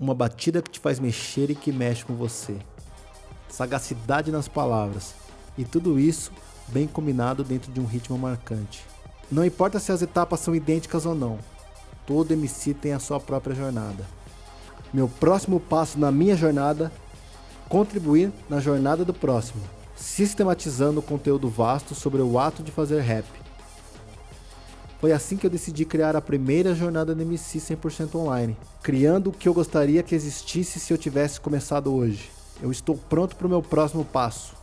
Uma batida que te faz mexer e que mexe com você. Sagacidade nas palavras. E tudo isso bem combinado dentro de um ritmo marcante. Não importa se as etapas são idênticas ou não, todo MC tem a sua própria jornada. Meu próximo passo na minha jornada, contribuir na jornada do próximo, sistematizando o conteúdo vasto sobre o ato de fazer rap. Foi assim que eu decidi criar a primeira jornada do MC 100% online, criando o que eu gostaria que existisse se eu tivesse começado hoje. Eu estou pronto para o meu próximo passo.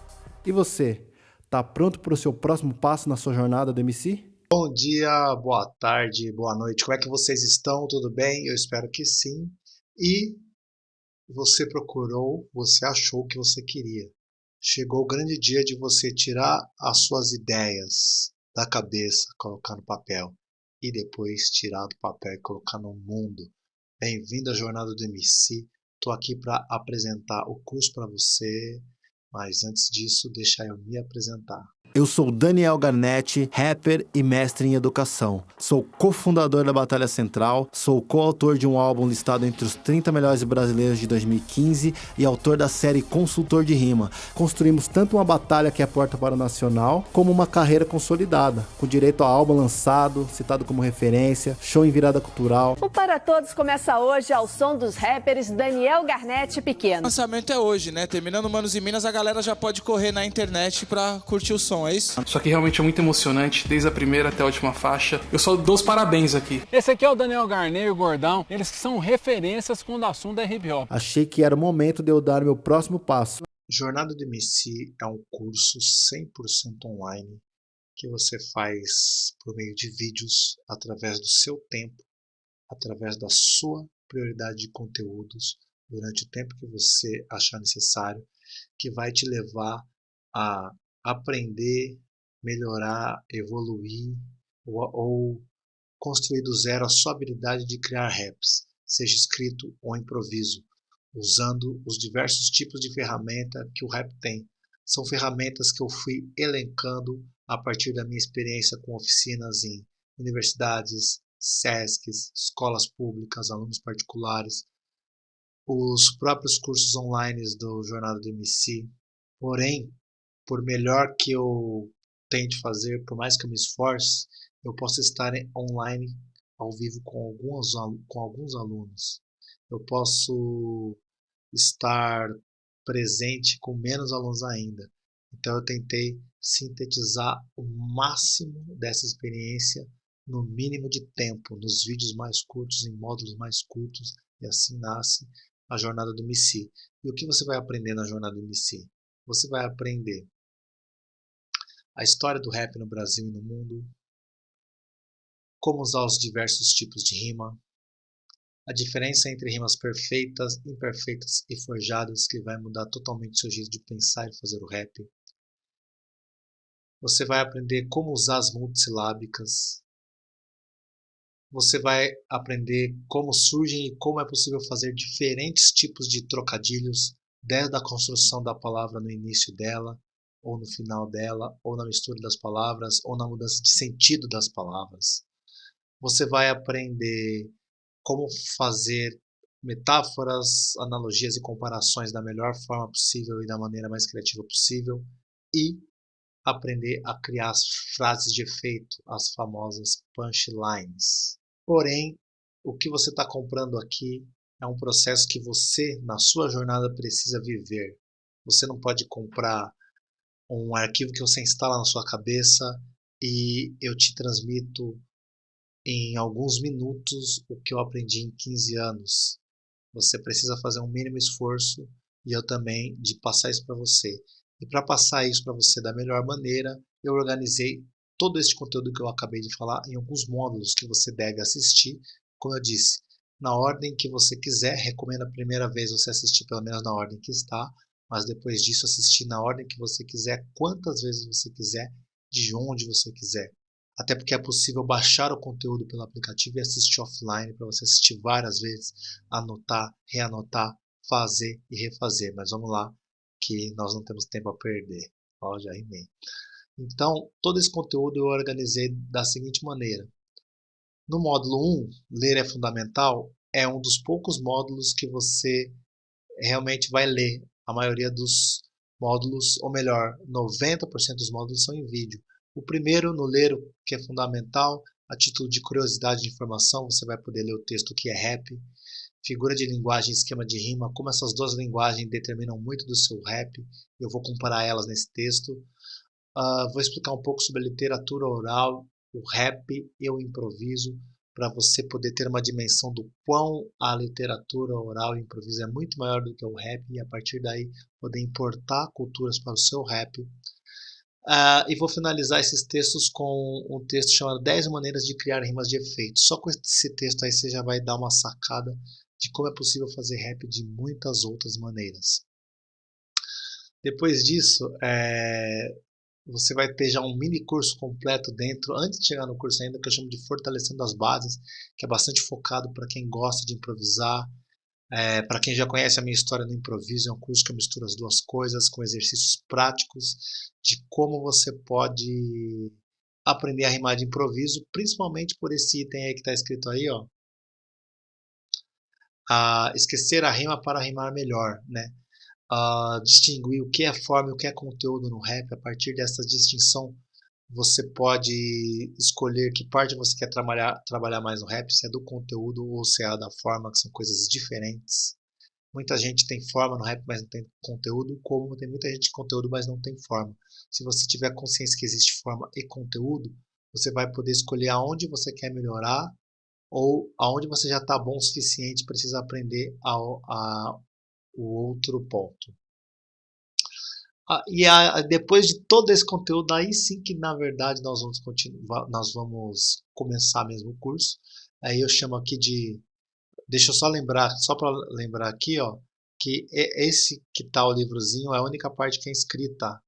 E você, está pronto para o seu próximo passo na sua jornada do MC? Bom dia, boa tarde, boa noite. Como é que vocês estão? Tudo bem? Eu espero que sim. E você procurou, você achou o que você queria. Chegou o grande dia de você tirar as suas ideias da cabeça, colocar no papel e depois tirar do papel e colocar no mundo. Bem-vindo à jornada do MC. Estou aqui para apresentar o curso para você, mas antes disso, deixa eu me apresentar. Eu sou Daniel Garnetti, rapper e mestre em educação. Sou cofundador da Batalha Central, sou coautor de um álbum listado entre os 30 melhores brasileiros de 2015 e autor da série Consultor de Rima. Construímos tanto uma batalha que é a porta para o nacional, como uma carreira consolidada, com direito a álbum lançado, citado como referência, show em virada cultural. O Para Todos começa hoje ao som dos rappers Daniel Garnetti Pequeno. O lançamento é hoje, né? Terminando Manos e Minas, a galera já pode correr na internet para curtir o som é isso? Só que realmente é muito emocionante, desde a primeira até a última faixa. Eu só dou os parabéns aqui. Esse aqui é o Daniel Garnet e o Gordão. Eles que são referências quando o assunto é hip hop. Achei que era o momento de eu dar meu próximo passo. Jornada do MC é um curso 100% online que você faz por meio de vídeos, através do seu tempo, através da sua prioridade de conteúdos, durante o tempo que você achar necessário, que vai te levar a aprender, melhorar, evoluir ou, ou construir do zero a sua habilidade de criar raps, seja escrito ou improviso, usando os diversos tipos de ferramenta que o rap tem. São ferramentas que eu fui elencando a partir da minha experiência com oficinas em universidades, SESCs, escolas públicas, alunos particulares, os próprios cursos online do Jornada do MC. Porém, por melhor que eu tente fazer, por mais que eu me esforce, eu posso estar online ao vivo com alguns, com alguns alunos. Eu posso estar presente com menos alunos ainda. Então eu tentei sintetizar o máximo dessa experiência no mínimo de tempo, nos vídeos mais curtos, em módulos mais curtos, e assim nasce a jornada do MC. E o que você vai aprender na jornada do MC? Você vai aprender a história do rap no Brasil e no mundo, como usar os diversos tipos de rima, a diferença entre rimas perfeitas, imperfeitas e forjadas que vai mudar totalmente seu jeito de pensar e fazer o rap. Você vai aprender como usar as multissilábicas. Você vai aprender como surgem e como é possível fazer diferentes tipos de trocadilhos, desde a construção da palavra no início dela, ou no final dela, ou na mistura das palavras, ou na mudança de sentido das palavras. Você vai aprender como fazer metáforas, analogias e comparações da melhor forma possível e da maneira mais criativa possível e aprender a criar as frases de efeito, as famosas punchlines. Porém, o que você está comprando aqui é um processo que você, na sua jornada, precisa viver. Você não pode comprar um arquivo que você instala na sua cabeça e eu te transmito em alguns minutos o que eu aprendi em 15 anos. Você precisa fazer um mínimo esforço e eu também de passar isso para você. E para passar isso para você da melhor maneira, eu organizei todo este conteúdo que eu acabei de falar em alguns módulos que você deve assistir. Como eu disse, na ordem que você quiser, recomendo a primeira vez você assistir pelo menos na ordem que está, mas depois disso assistir na ordem que você quiser, quantas vezes você quiser, de onde você quiser. Até porque é possível baixar o conteúdo pelo aplicativo e assistir offline para você assistir várias vezes, anotar, reanotar, fazer e refazer. Mas vamos lá, que nós não temos tempo a perder. Ó, já rimei. Então, todo esse conteúdo eu organizei da seguinte maneira. No módulo 1, ler é fundamental, é um dos poucos módulos que você realmente vai ler. A maioria dos módulos, ou melhor, 90% dos módulos são em vídeo. O primeiro, no ler, que é fundamental, a título de curiosidade de informação, você vai poder ler o texto que é rap, figura de linguagem, esquema de rima, como essas duas linguagens determinam muito do seu rap. Eu vou comparar elas nesse texto. Uh, vou explicar um pouco sobre a literatura oral, o rap e o improviso, para você poder ter uma dimensão do quão a literatura oral e improviso é muito maior do que o rap e a partir daí poder importar culturas para o seu rap. Uh, e vou finalizar esses textos com um texto chamado 10 maneiras de criar rimas de efeito. Só com esse texto aí você já vai dar uma sacada de como é possível fazer rap de muitas outras maneiras. Depois disso, é, você vai ter já um mini curso completo dentro, antes de chegar no curso ainda, que eu chamo de Fortalecendo as Bases, que é bastante focado para quem gosta de improvisar, é, para quem já conhece a minha história no improviso, é um curso que eu misturo as duas coisas com exercícios práticos de como você pode aprender a rimar de improviso, principalmente por esse item aí que está escrito aí, ó. A esquecer a rima para rimar melhor, né? A distinguir o que é forma e o que é conteúdo no rap. A partir dessa distinção, você pode escolher que parte você quer trabalhar, trabalhar mais no rap, se é do conteúdo ou se é da forma, que são coisas diferentes. Muita gente tem forma no rap, mas não tem conteúdo, como tem muita gente de conteúdo, mas não tem forma. Se você tiver consciência que existe forma e conteúdo, você vai poder escolher aonde você quer melhorar ou aonde você já está bom o suficiente precisa aprender a, a, o outro ponto. Ah, e a, depois de todo esse conteúdo, aí sim que na verdade nós vamos continuar, nós vamos começar mesmo o curso. Aí eu chamo aqui de, deixa eu só lembrar, só para lembrar aqui, ó, que esse que tá o livrozinho é a única parte que é escrita,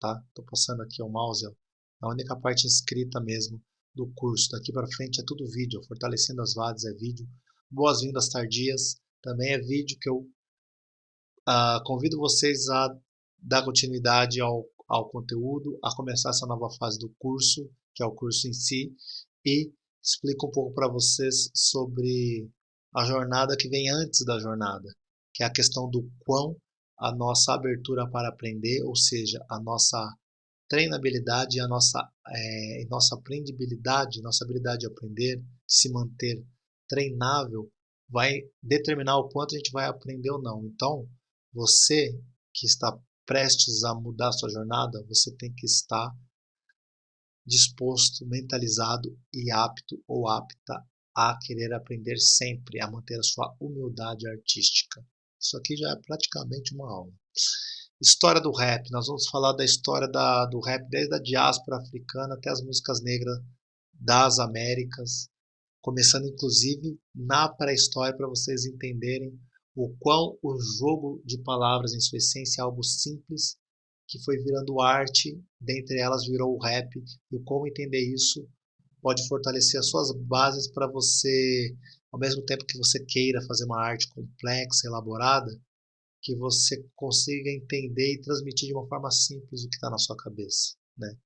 tá? Tô passando aqui o mouse, ó, é a única parte escrita mesmo do curso. Daqui para frente é tudo vídeo, fortalecendo as vadas é vídeo, boas-vindas tardias também é vídeo que eu uh, convido vocês a dar continuidade ao, ao conteúdo, a começar essa nova fase do curso, que é o curso em si, e explico um pouco para vocês sobre a jornada que vem antes da jornada, que é a questão do quão a nossa abertura para aprender, ou seja, a nossa treinabilidade, a nossa, é, nossa aprendibilidade, nossa habilidade de aprender, de se manter treinável, vai determinar o quanto a gente vai aprender ou não. Então, você que está prestes a mudar sua jornada, você tem que estar disposto, mentalizado e apto ou apta a querer aprender sempre, a manter a sua humildade artística. Isso aqui já é praticamente uma aula. História do rap, nós vamos falar da história da, do rap desde a diáspora africana até as músicas negras das Américas, começando inclusive na pré-história para vocês entenderem o quão o jogo de palavras em sua essência é algo simples que foi virando arte, dentre elas virou o rap, e como entender isso pode fortalecer as suas bases para você, ao mesmo tempo que você queira fazer uma arte complexa, elaborada, que você consiga entender e transmitir de uma forma simples o que está na sua cabeça, né?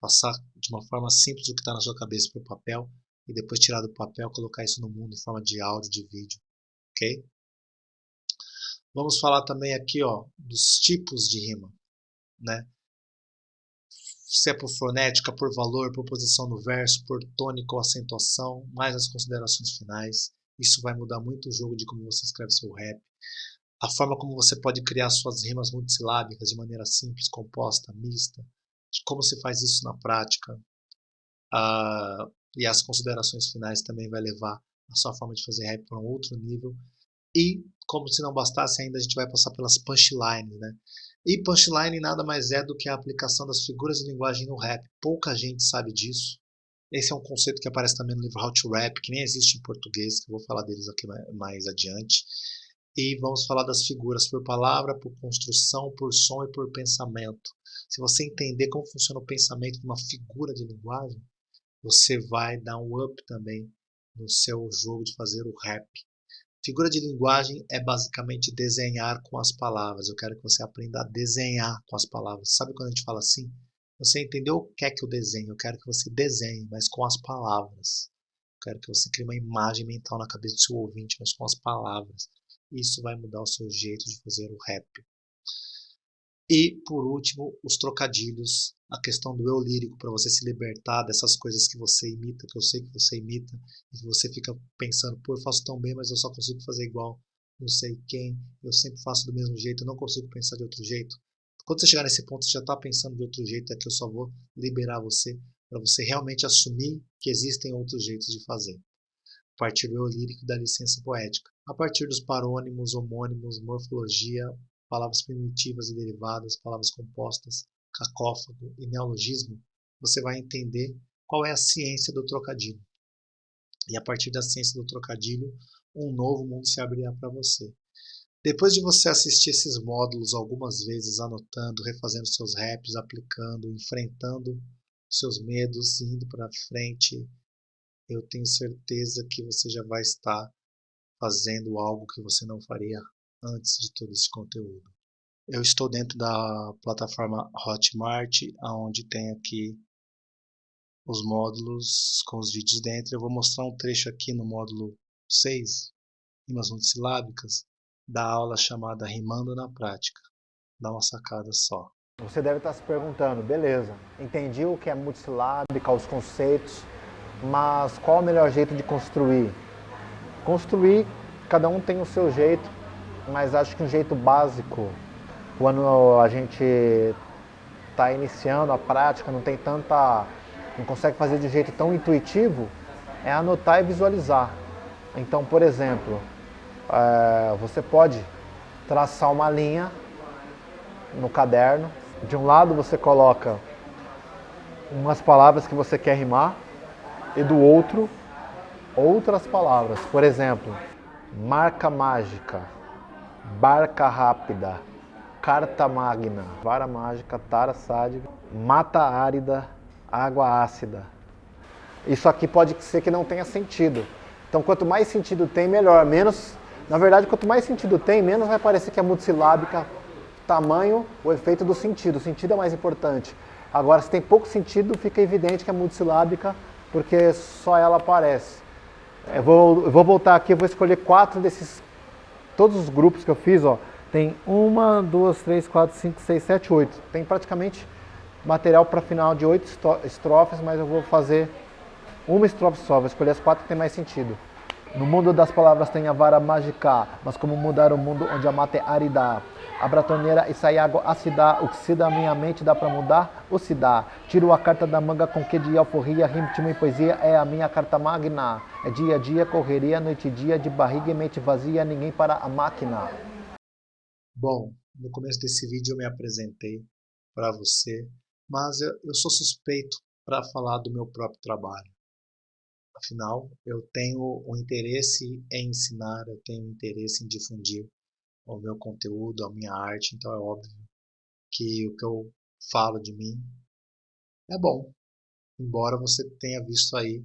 Passar de uma forma simples o que está na sua cabeça para o papel e depois tirar do papel, colocar isso no mundo em forma de áudio, de vídeo, ok? Vamos falar também aqui, ó, dos tipos de rima, né? Se é por fonética, por valor, por posição no verso, por tônica ou acentuação, mais as considerações finais. Isso vai mudar muito o jogo de como você escreve seu rap. A forma como você pode criar suas rimas multisilábicas de maneira simples, composta, mista. De como se faz isso na prática. Uh, e as considerações finais também vai levar a sua forma de fazer rap para um outro nível e, como se não bastasse ainda, a gente vai passar pelas punchlines, né? E punchline nada mais é do que a aplicação das figuras de linguagem no rap. Pouca gente sabe disso. Esse é um conceito que aparece também no livro How to Rap, que nem existe em português, que eu vou falar deles aqui mais adiante. E vamos falar das figuras por palavra, por construção, por som e por pensamento. Se você entender como funciona o pensamento de uma figura de linguagem, você vai dar um up também no seu jogo de fazer o rap. Figura de linguagem é basicamente desenhar com as palavras. Eu quero que você aprenda a desenhar com as palavras. Sabe quando a gente fala assim? Você entendeu o que é que eu desenho? Eu quero que você desenhe, mas com as palavras. quero que você crie uma imagem mental na cabeça do seu ouvinte, mas com as palavras. Isso vai mudar o seu jeito de fazer o rap. E, por último, os trocadilhos, a questão do eu lírico, para você se libertar dessas coisas que você imita, que eu sei que você imita, e que você fica pensando, pô, eu faço tão bem, mas eu só consigo fazer igual não sei quem, eu sempre faço do mesmo jeito, eu não consigo pensar de outro jeito. Quando você chegar nesse ponto, você já está pensando de outro jeito, é que eu só vou liberar você para você realmente assumir que existem outros jeitos de fazer. A partir do eu lírico da licença poética. A partir dos parônimos, homônimos, morfologia, palavras primitivas e derivadas, palavras compostas, cacófago e neologismo, você vai entender qual é a ciência do trocadilho. E a partir da ciência do trocadilho, um novo mundo se abrirá para você. Depois de você assistir esses módulos algumas vezes, anotando, refazendo seus raps, aplicando, enfrentando seus medos, indo para frente, eu tenho certeza que você já vai estar fazendo algo que você não faria antes de todo esse conteúdo. Eu estou dentro da plataforma Hotmart, onde tem aqui os módulos com os vídeos dentro. Eu vou mostrar um trecho aqui no módulo 6, rimas multisilábicas, da aula chamada Rimando na Prática. Dá uma sacada só. Você deve estar se perguntando, beleza, entendi o que é multisilábica, os conceitos, mas qual o melhor jeito de construir? Construir, cada um tem o seu jeito, mas acho que um jeito básico, quando a gente está iniciando a prática, não tem tanta, não consegue fazer de jeito tão intuitivo, é anotar e visualizar. Então, por exemplo, é, você pode traçar uma linha no caderno. De um lado você coloca umas palavras que você quer rimar e do outro outras palavras. Por exemplo, marca mágica, barca rápida, carta magna, vara mágica, tara sádica, mata árida, água ácida. Isso aqui pode ser que não tenha sentido. Então, quanto mais sentido tem, melhor. Menos, na verdade, quanto mais sentido tem, menos vai parecer que é multisilábica, tamanho, o efeito do sentido. O sentido é mais importante. Agora, se tem pouco sentido, fica evidente que é multisilábica, porque só ela aparece. Eu vou, eu vou voltar aqui, eu vou escolher quatro desses, todos os grupos que eu fiz, ó. Tem uma, duas, três, quatro, cinco, seis, sete, oito. Tem praticamente material para final de oito estrofes, mas eu vou fazer uma estrofe só, vou escolher as quatro que tem mais sentido. No mundo das palavras tem a vara mágica, mas como mudar o mundo onde a mata é árida? A bratoneira e sai água ácida, o que se dá minha mente dá pra mudar? O se dá. Tiro a carta da manga com que de alforria, ritmo e poesia é a minha carta magna. É dia a dia, correria, noite e dia, de barriga e mente vazia, ninguém para a máquina. Bom, no começo desse vídeo eu me apresentei para você, mas eu, eu sou suspeito para falar do meu próprio trabalho. Afinal, eu tenho o interesse em ensinar, eu tenho interesse em difundir o meu conteúdo, a minha arte, então é óbvio que o que eu falo de mim é bom, embora você tenha visto aí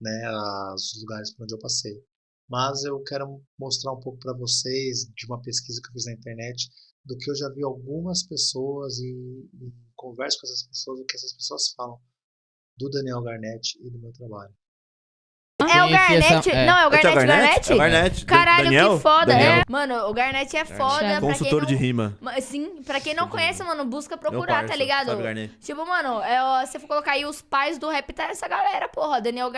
né, os lugares por onde eu passei. Mas eu quero mostrar um pouco para vocês de uma pesquisa que eu fiz na internet, do que eu já vi algumas pessoas e, e converso com essas pessoas, o que essas pessoas falam do Daniel Garnett e do meu trabalho. É o Garnett. essa- é. Não, é o É o Garnett Garnett? Garnett? É o Garnett. Caralho, Daniel? que foda. Daniel? É. Mano, o Garnett é foda. pra quem Consultor não... de rima. Ma- Sim, pra quem não conhece, mano, busca procurar, parça, tá ligado? sabe? Tipo, mano, é, ó, se for colocar aí os pais do rap, tá essa galera, porra. Daniel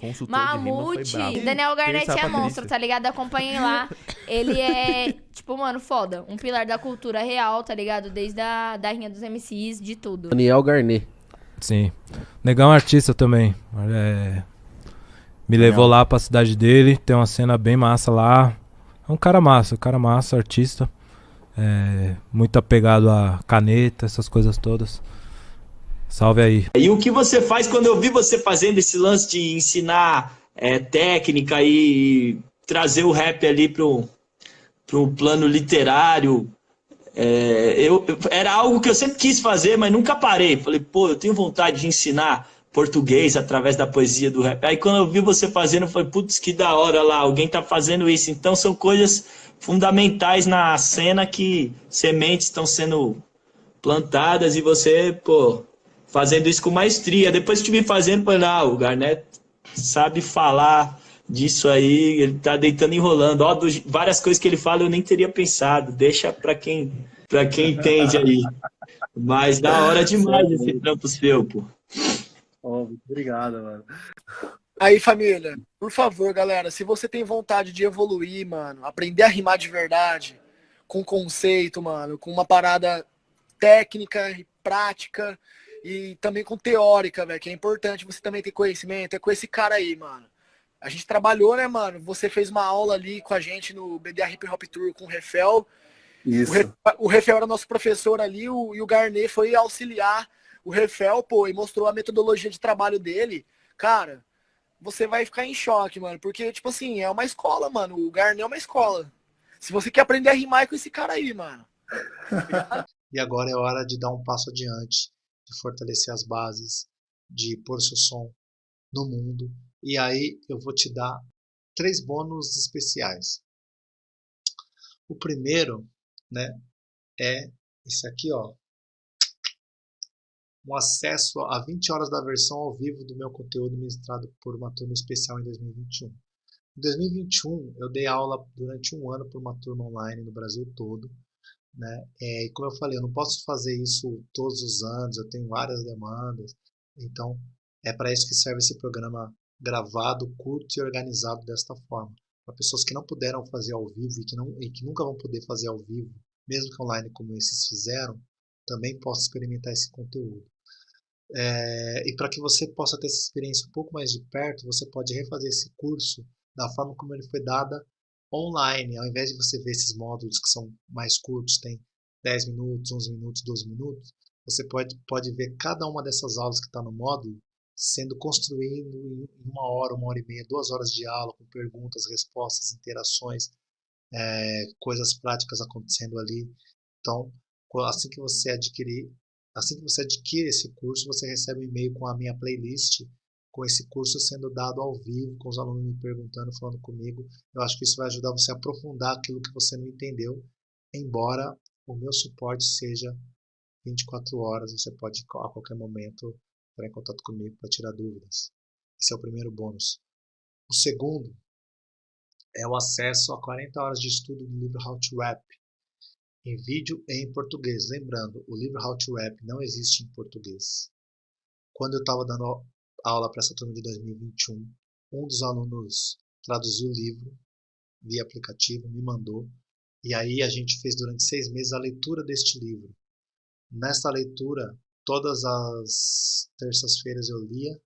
Consultor foi Mamute. Daniel Garnett Terça é monstro, tá ligado? Acompanhem lá. Ele é, tipo, mano, foda. Um pilar da cultura real, tá ligado? Desde a da rinha dos MCs, de tudo. Daniel Garnet. Sim. Negão é artista também. É, Me levou lá pra cidade dele, tem uma cena bem massa lá. É um cara massa, um cara massa, artista. É, muito apegado a caneta, essas coisas todas. Salve aí. E o que você faz quando eu vi você fazendo esse lance de ensinar é, técnica e trazer o rap ali pro, pro plano literário? é, eu- era algo que eu sempre quis fazer, mas nunca parei. Falei, pô, eu tenho vontade de ensinar português através da poesia do rap. Aí quando eu vi você fazendo, eu falei, putz, que da hora lá, alguém tá fazendo isso. Então são coisas fundamentais na cena que sementes estão sendo plantadas e você, pô, fazendo isso com maestria. Depois que te vi fazendo, falei, não, o Garnet sabe falar disso aí, ele tá deitando e enrolando. Ó, do, várias coisas que ele fala eu nem teria pensado. Deixa para quem, pra quem entende aí. Mas da hora demais esse trampo seu, pô. Oh, obrigado, mano. Aí, família, por favor, galera, se você tem vontade de evoluir, mano, aprender a rimar de verdade, com conceito, mano, com uma parada técnica e prática e também com teórica, velho, que é importante você também ter conhecimento, é com esse cara aí, mano. A gente trabalhou, né, mano? Você fez uma aula ali com a gente no BDA Hip Hop Tour com o Refel. Isso. O, Refel era nosso professor ali o, e o Garnet foi auxiliar o Refel, pô, e mostrou a metodologia de trabalho dele. Cara, você vai ficar em choque, mano. Porque, tipo assim, é uma escola, mano. O Garnet é uma escola. Se você quer aprender a rimar é com esse cara aí, mano. e agora é hora de dar um passo adiante, de fortalecer as bases, de pôr seu som no mundo. E aí eu vou te dar três bônus especiais. O primeiro, né, é esse aqui, ó, um acesso a 20 horas da versão ao vivo do meu conteúdo ministrado por uma turma especial em 2021. Em 2021, eu dei aula durante um ano por uma turma online no Brasil todo. Né? É, e como eu falei, eu não posso fazer isso todos os anos, eu tenho várias demandas. Então, é para isso que serve esse programa gravado, curto e organizado desta forma. Para pessoas que não puderam fazer ao vivo e que, não, e que nunca vão poder fazer ao vivo, mesmo que online como esses fizeram, também posso experimentar esse conteúdo. É, e para que você possa ter essa experiência um pouco mais de perto, você pode refazer esse curso da forma como ele foi dada online, ao invés de você ver esses módulos que são mais curtos, tem 10 minutos, 11 minutos, 12 minutos, você pode, pode ver cada uma dessas aulas que está no módulo sendo construído em uma hora, uma hora e meia, duas horas de aula, com perguntas, respostas, interações, é, coisas práticas acontecendo ali. Então, assim que você adquirir Assim que você adquire esse curso, você recebe um e-mail com a minha playlist, com esse curso sendo dado ao vivo, com os alunos me perguntando, falando comigo. Eu acho que isso vai ajudar você a aprofundar aquilo que você não entendeu, embora o meu suporte seja 24 horas, você pode a qualquer momento entrar em contato comigo para tirar dúvidas. Esse é o primeiro bônus. O segundo é o acesso a 40 horas de estudo do livro How to Rap, em vídeo e em português. Lembrando, o livro How to Rap não existe em português. Quando eu estava dando aula para essa turma de 2021, um dos alunos traduziu o livro via aplicativo, me mandou, e aí a gente fez durante seis meses a leitura deste livro. Nessa leitura, todas as terças-feiras eu lia,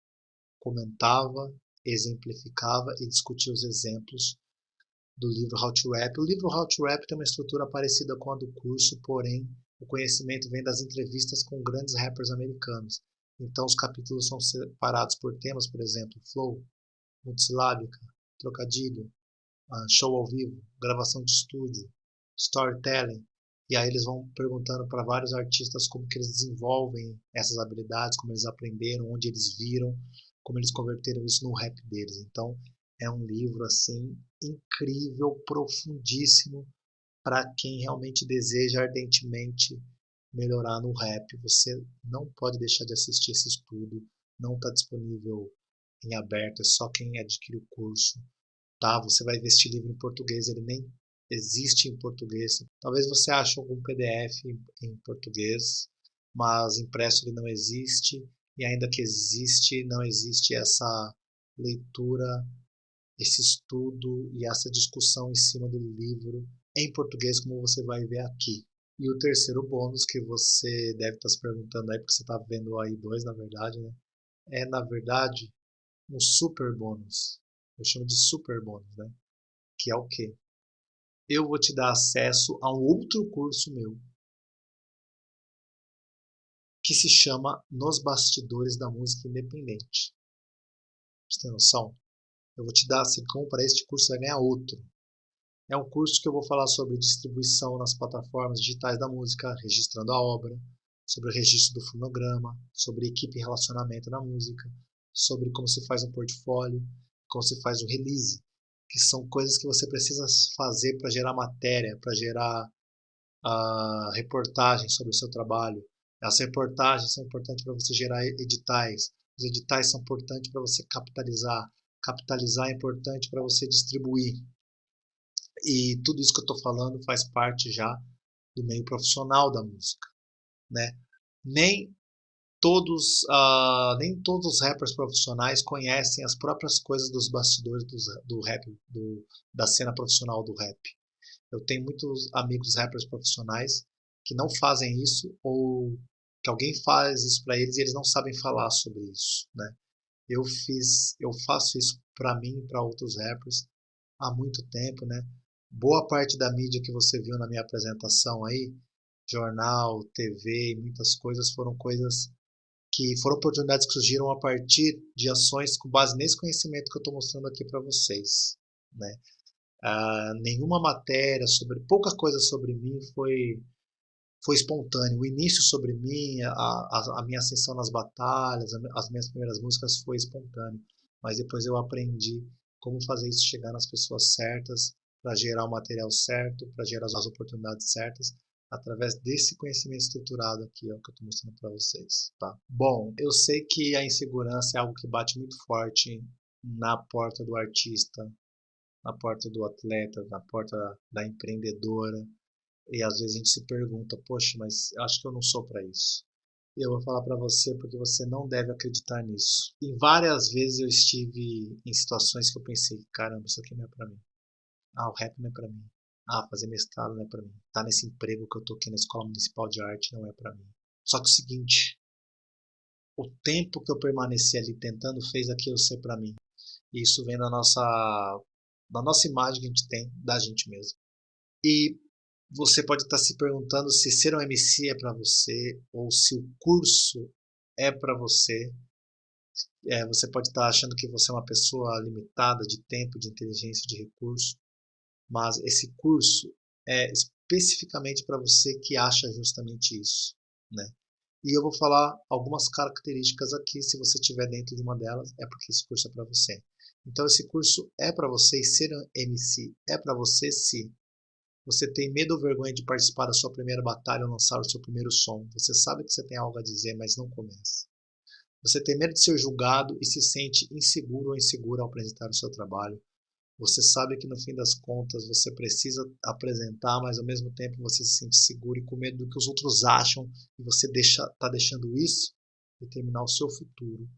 comentava, exemplificava e discutia os exemplos do livro How to Rap. O livro How to Rap tem uma estrutura parecida com a do curso, porém o conhecimento vem das entrevistas com grandes rappers americanos. Então os capítulos são separados por temas, por exemplo, flow, multisilábica, trocadilho, ah, show ao vivo, gravação de estúdio, storytelling. E aí eles vão perguntando para vários artistas como que eles desenvolvem essas habilidades, como eles aprenderam, onde eles viram, como eles converteram isso no rap deles. Então é um livro assim incrível, profundíssimo para quem realmente deseja ardentemente melhorar no rap. Você não pode deixar de assistir esse estudo, não está disponível em aberto, é só quem adquire o curso. Tá? Você vai ver este livro em português, ele nem existe em português. Talvez você ache algum PDF em português, mas impresso ele não existe. E ainda que existe, não existe essa leitura esse estudo e essa discussão em cima do livro em português, como você vai ver aqui. E o terceiro bônus que você deve estar se perguntando aí, porque você está vendo aí dois na verdade, né? É na verdade um super bônus. Eu chamo de super bônus, né? Que é o quê? Eu vou te dar acesso a um outro curso meu que se chama Nos Bastidores da Música Independente. Você tem noção? Eu vou te dar, se compra este curso, você vai ganhar outro. É um curso que eu vou falar sobre distribuição nas plataformas digitais da música, registrando a obra, sobre o registro do fonograma, sobre equipe e relacionamento na música, sobre como se faz um portfólio, como se faz o release, que são coisas que você precisa fazer para gerar matéria, para gerar a reportagem sobre o seu trabalho. As reportagens são importantes para você gerar editais. Os editais são importantes para você capitalizar. Capitalizar é importante para você distribuir. E tudo isso que eu estou falando faz parte já do meio profissional da música, né? Nem todos, uh, nem todos os rappers profissionais conhecem as próprias coisas dos bastidores do, do rap, do, da cena profissional do rap. Eu tenho muitos amigos rappers profissionais que não fazem isso ou que alguém faz isso para eles e eles não sabem falar sobre isso, né? Eu fiz, eu faço isso para mim e para outros rappers há muito tempo, né? Boa parte da mídia que você viu na minha apresentação aí, jornal, TV, muitas coisas foram coisas que foram oportunidades que surgiram a partir de ações com base nesse conhecimento que eu estou mostrando aqui para vocês. Né? Ah, nenhuma matéria sobre, pouca coisa sobre mim foi foi espontâneo. O início sobre mim, a, a, a minha ascensão nas batalhas, as minhas primeiras músicas foi espontâneo. Mas depois eu aprendi como fazer isso chegar nas pessoas certas, para gerar o material certo, para gerar as oportunidades certas através desse conhecimento estruturado aqui, ó, que eu estou mostrando para vocês, tá? Bom, eu sei que a insegurança é algo que bate muito forte na porta do artista, na porta do atleta, na porta da empreendedora, e às vezes a gente se pergunta, poxa, mas acho que eu não sou para isso. E eu vou falar para você porque você não deve acreditar nisso. E várias vezes eu estive em situações que eu pensei, caramba, isso aqui não é para mim. Ah, o rap não é para mim. Ah, fazer mestrado não é para mim. Tá nesse emprego que eu tô aqui na Escola Municipal de Arte não é para mim. Só que o seguinte, o tempo que eu permaneci ali tentando fez aquilo ser para mim. E isso vem da nossa da nossa imagem que a gente tem da gente mesmo. E você pode estar se perguntando se ser um MC é para você ou se o curso é para você. É, você pode estar achando que você é uma pessoa limitada de tempo, de inteligência, de recurso mas esse curso é especificamente para você que acha justamente isso, né? E eu vou falar algumas características aqui, se você estiver dentro de uma delas, é porque esse curso é para você. Então esse curso é para você e ser MC é para você se você tem medo ou vergonha de participar da sua primeira batalha ou lançar o seu primeiro som. Você sabe que você tem algo a dizer, mas não começa. Você tem medo de ser julgado e se sente inseguro ou insegura ao apresentar o seu trabalho. Você sabe que no fim das contas você precisa apresentar, mas ao mesmo tempo você se sente seguro e com medo do que os outros acham e você está tá deixando isso determinar o seu futuro.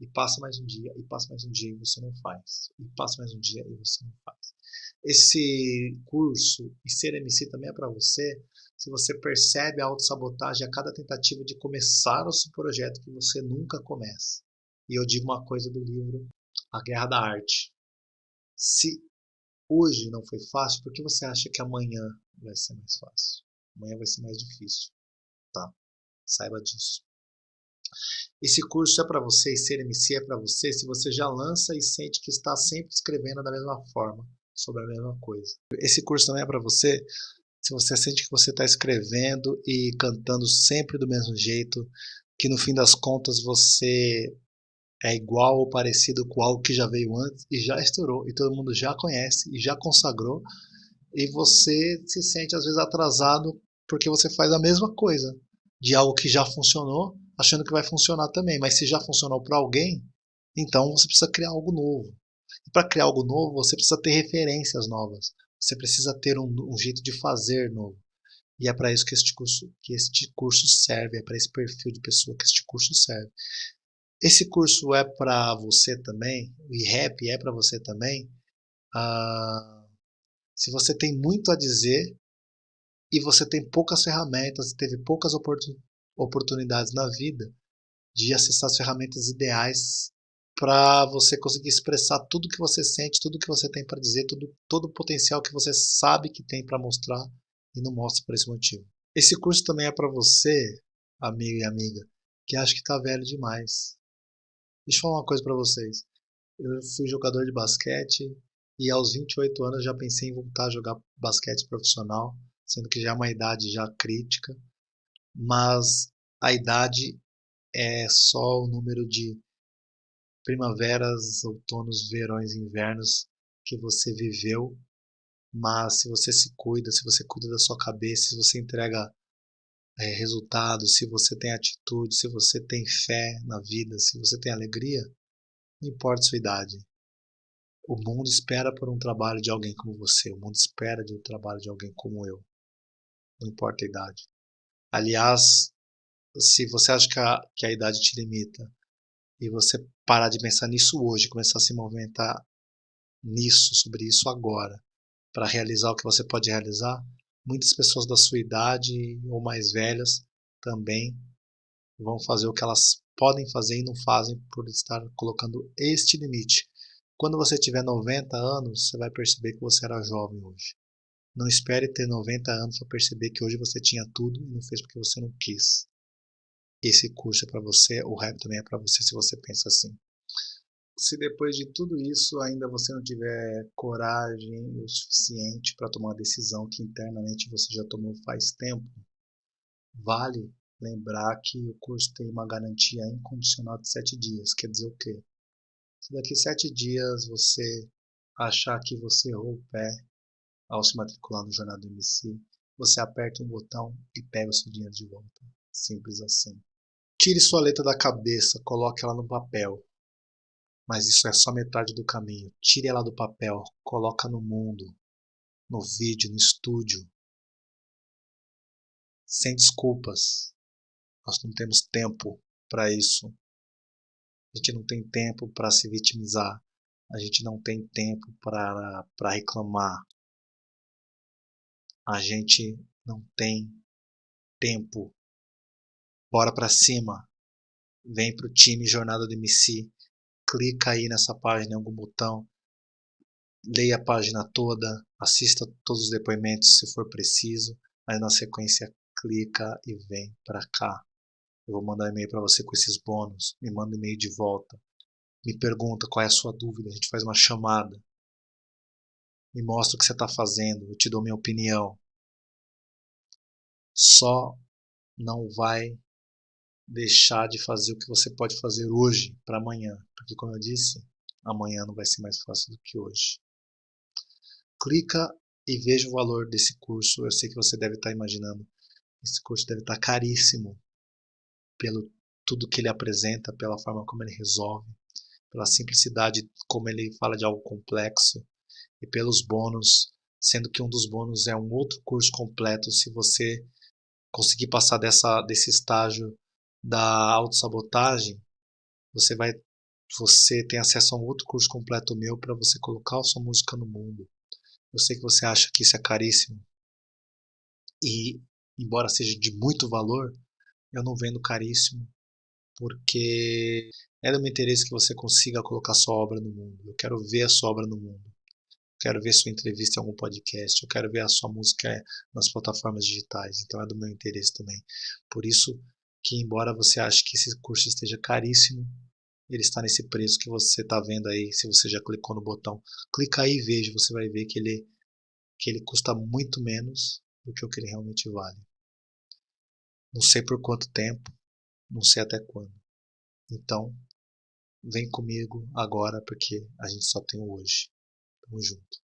E passa mais um dia, e passa mais um dia e você não faz. E passa mais um dia e você não faz. Esse curso e ser MC também é para você se você percebe a autossabotagem a cada tentativa de começar o seu projeto que você nunca começa. E eu digo uma coisa do livro A Guerra da Arte. Se hoje não foi fácil, por que você acha que amanhã vai ser mais fácil? Amanhã vai ser mais difícil. Tá? Saiba disso. Esse curso é para você e ser MC é para você se você já lança e sente que está sempre escrevendo da mesma forma, sobre a mesma coisa. Esse curso também é para você se você sente que você está escrevendo e cantando sempre do mesmo jeito, que no fim das contas você é igual ou parecido com algo que já veio antes e já estourou e todo mundo já conhece e já consagrou e você se sente às vezes atrasado porque você faz a mesma coisa de algo que já funcionou, achando que vai funcionar também, mas se já funcionou para alguém, então você precisa criar algo novo. E para criar algo novo, você precisa ter referências novas. Você precisa ter um, um jeito de fazer novo. E é para isso que este curso, que este curso serve, é para esse perfil de pessoa que este curso serve. Esse curso é para você também, o IREP é para você também. Ah, se você tem muito a dizer e você tem poucas ferramentas, teve poucas oportunidades na vida de acessar as ferramentas ideais para você conseguir expressar tudo que você sente, tudo que você tem para dizer, tudo, todo o potencial que você sabe que tem para mostrar e não mostra por esse motivo. Esse curso também é para você, amigo e amiga, que acha que está velho demais, Deixa eu falar uma coisa para vocês. Eu fui jogador de basquete e aos 28 anos já pensei em voltar a jogar basquete profissional, sendo que já é uma idade já crítica, mas a idade é só o número de primaveras, outonos, verões, invernos que você viveu, mas se você se cuida, se você cuida da sua cabeça, se você entrega é, resultados, se você tem atitude, se você tem fé na vida, se você tem alegria, não importa a sua idade. O mundo espera por um trabalho de alguém como você. O mundo espera de um trabalho de alguém como eu. Não importa a idade. Aliás, se você acha que a, que a idade te limita e você parar de pensar nisso hoje, começar a se movimentar nisso, sobre isso agora, para realizar o que você pode realizar, muitas pessoas da sua idade ou mais velhas também vão fazer o que elas podem fazer e não fazem por estar colocando este limite. Quando você tiver 90 anos, você vai perceber que você era jovem hoje. Não espere ter 90 anos para perceber que hoje você tinha tudo e não fez porque você não quis. Esse curso é para você, o rap também é para você se você pensa assim se depois de tudo isso ainda você não tiver coragem o suficiente para tomar uma decisão que internamente você já tomou faz tempo, vale lembrar que o curso tem uma garantia incondicional de sete dias. Quer dizer o quê? Se daqui sete dias você achar que você errou o pé ao se matricular no Jornal do MC, você aperta um botão e pega o seu dinheiro de volta. Simples assim. Tire sua letra da cabeça, coloque ela no papel. Mas isso é só metade do caminho. Tire ela do papel, coloca no mundo, no vídeo, no estúdio. Sem desculpas. Nós não temos tempo para isso. A gente não tem tempo para se vitimizar. A gente não tem tempo para reclamar. A gente não tem tempo. Bora para cima. Vem pro time Jornada do MC clica aí nessa página em algum botão, leia a página toda, assista todos os depoimentos se for preciso, aí na sequência clica e vem para cá. Eu vou mandar e-mail para você com esses bônus, me manda e-mail de volta, me pergunta qual é a sua dúvida, a gente faz uma chamada, me mostra o que você está fazendo, eu te dou minha opinião. Só não vai deixar de fazer o que você pode fazer hoje para amanhã, porque como eu disse, amanhã não vai ser mais fácil do que hoje. Clica e veja o valor desse curso. Eu sei que você deve estar imaginando, esse curso deve estar caríssimo pelo tudo que ele apresenta, pela forma como ele resolve, pela simplicidade como ele fala de algo complexo e pelos bônus, sendo que um dos bônus é um outro curso completo se você conseguir passar dessa, desse estágio da autossabotagem, você vai você tem acesso a um outro curso completo meu para você colocar a sua música no mundo. Eu sei que você acha que isso é caríssimo. E embora seja de muito valor, eu não vendo caríssimo, porque é do meu interesse que você consiga colocar sua obra no mundo. Eu quero ver a sua obra no mundo. Eu quero ver sua entrevista em algum podcast. Eu quero ver a sua música nas plataformas digitais. Então é do meu interesse também. Por isso, que embora você ache que esse curso esteja caríssimo, ele está nesse preço que você está vendo aí, se você já clicou no botão. Clica aí e veja, você vai ver que ele, que ele custa muito menos do que o que ele realmente vale. Não sei por quanto tempo, não sei até quando. Então, vem comigo agora porque a gente só tem o hoje. Tamo junto.